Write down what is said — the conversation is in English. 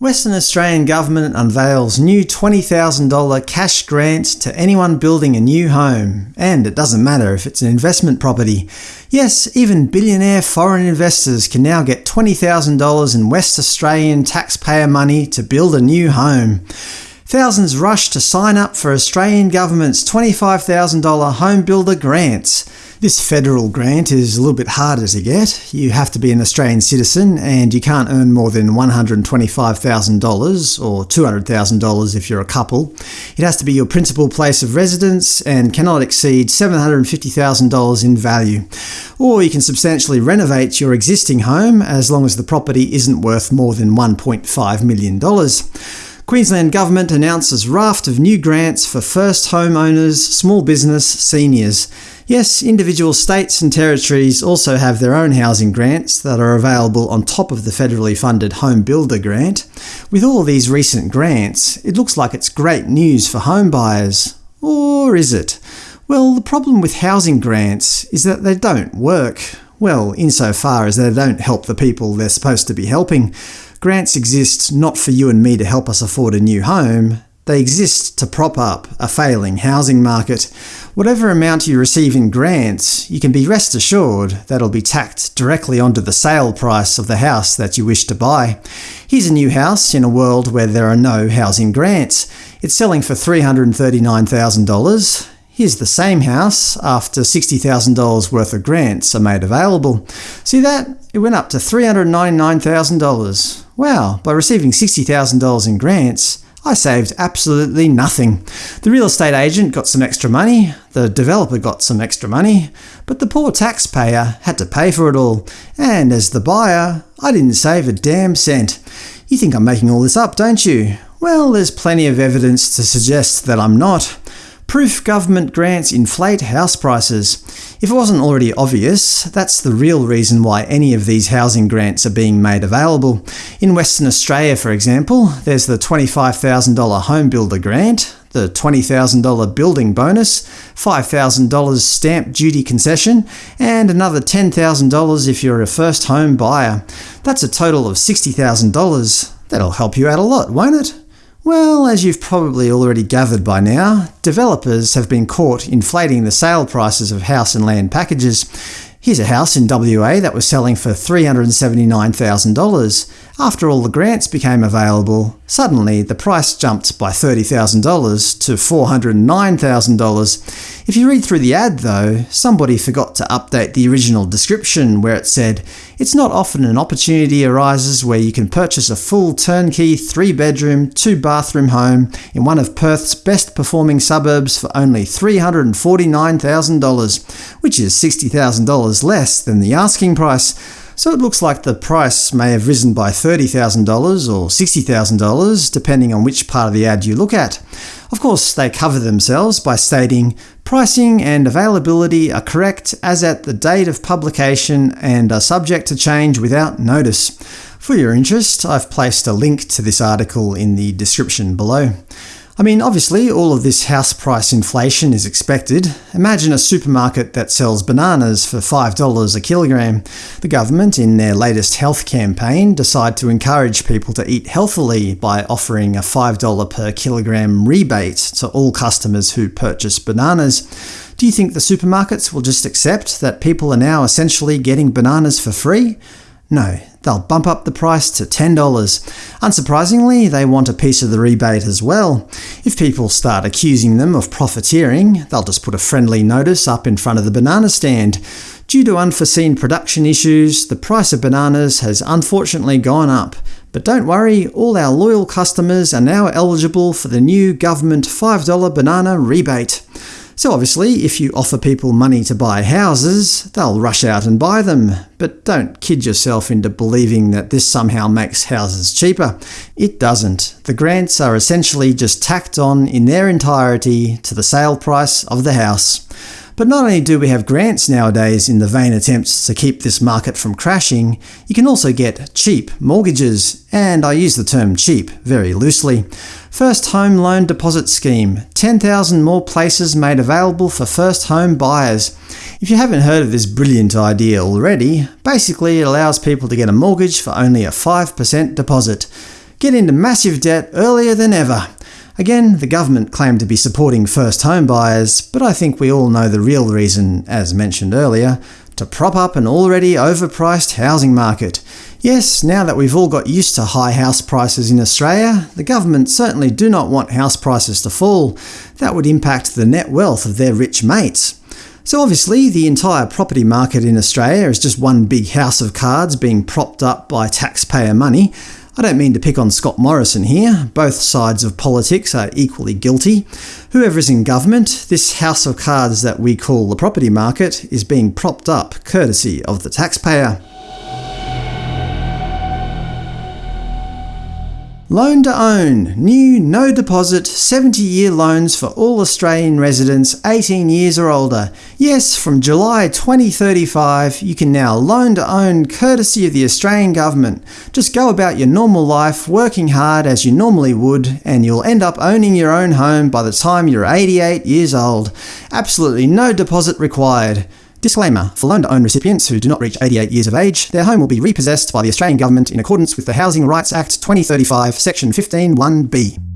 Western Australian Government unveils new $20,000 cash grant to anyone building a new home, and it doesn't matter if it's an investment property. Yes, even billionaire foreign investors can now get $20,000 in West Australian taxpayer money to build a new home. Thousands rush to sign up for Australian Government's $25,000 Home Builder Grants. This federal grant is a little bit harder to get. You have to be an Australian citizen, and you can't earn more than $125,000 or $200,000 if you're a couple. It has to be your principal place of residence and cannot exceed $750,000 in value. Or you can substantially renovate your existing home as long as the property isn't worth more than $1.5 million. Queensland Government announces raft of new grants for first homeowners, small business, seniors. Yes, individual states and territories also have their own housing grants that are available on top of the federally funded Home Builder Grant. With all these recent grants, it looks like it's great news for home buyers. Or is it? Well, the problem with housing grants is that they don't work. Well, insofar as they don't help the people they're supposed to be helping. Grants exist not for you and me to help us afford a new home, they exist to prop up a failing housing market. Whatever amount you receive in grants, you can be rest assured that'll be tacked directly onto the sale price of the house that you wish to buy. Here's a new house in a world where there are no housing grants. It's selling for $339,000. Here's the same house after $60,000 worth of grants are made available. See that? It went up to $399,000. Wow, by receiving $60,000 in grants, I saved absolutely nothing. The real estate agent got some extra money, the developer got some extra money, but the poor taxpayer had to pay for it all, and as the buyer, I didn't save a damn cent. You think I'm making all this up, don't you? Well, there's plenty of evidence to suggest that I'm not. Proof government grants inflate house prices. If it wasn't already obvious, that's the real reason why any of these housing grants are being made available. In Western Australia, for example, there's the $25,000 Home Builder Grant, the $20,000 building bonus, $5,000 stamp duty concession, and another $10,000 if you're a first home buyer. That's a total of $60,000. That'll help you out a lot, won't it? Well, as you've probably already gathered by now, developers have been caught inflating the sale prices of house and land packages. Here's a house in WA that was selling for $379,000. After all the grants became available, suddenly the price jumped by $30,000 to $409,000. If you read through the ad, though, somebody forgot to update the original description where it said, It's not often an opportunity arises where you can purchase a full turnkey three-bedroom, two-bathroom home in one of Perth's best-performing suburbs for only $349,000, which is $60,000 less than the asking price so it looks like the price may have risen by $30,000 or $60,000, depending on which part of the ad you look at. Of course, they cover themselves by stating, pricing and availability are correct as at the date of publication and are subject to change without notice. For your interest, I've placed a link to this article in the description below. I mean, obviously all of this house price inflation is expected. Imagine a supermarket that sells bananas for $5 a kilogram. The government, in their latest health campaign, decide to encourage people to eat healthily by offering a $5 per kilogram rebate to all customers who purchase bananas. Do you think the supermarkets will just accept that people are now essentially getting bananas for free? No, they'll bump up the price to $10. Unsurprisingly, they want a piece of the rebate as well. If people start accusing them of profiteering, they'll just put a friendly notice up in front of the banana stand. Due to unforeseen production issues, the price of bananas has unfortunately gone up. But don't worry, all our loyal customers are now eligible for the new government $5 banana rebate. So obviously, if you offer people money to buy houses, they'll rush out and buy them. But don't kid yourself into believing that this somehow makes houses cheaper. It doesn't. The grants are essentially just tacked on in their entirety to the sale price of the house. But not only do we have grants nowadays in the vain attempts to keep this market from crashing, you can also get cheap mortgages, and I use the term cheap very loosely. First Home Loan Deposit Scheme – 10,000 more places made available for first home buyers. If you haven't heard of this brilliant idea already, basically it allows people to get a mortgage for only a 5% deposit. get into massive debt earlier than ever. Again, the government claimed to be supporting first home buyers, but I think we all know the real reason, as mentioned earlier, to prop up an already overpriced housing market. Yes, now that we've all got used to high house prices in Australia, the government certainly do not want house prices to fall. That would impact the net wealth of their rich mates. So obviously, the entire property market in Australia is just one big house of cards being propped up by taxpayer money. I don't mean to pick on Scott Morrison here, both sides of politics are equally guilty. Whoever is in government, this house of cards that we call the property market is being propped up courtesy of the taxpayer. Loan to own. New, no deposit, 70-year loans for all Australian residents 18 years or older. Yes, from July 2035, you can now loan to own courtesy of the Australian government. Just go about your normal life, working hard as you normally would, and you'll end up owning your own home by the time you're 88 years old. Absolutely no deposit required. Disclaimer: For loan-to-own recipients who do not reach 88 years of age, their home will be repossessed by the Australian Government in accordance with the Housing Rights Act 2035, Section 15 1b.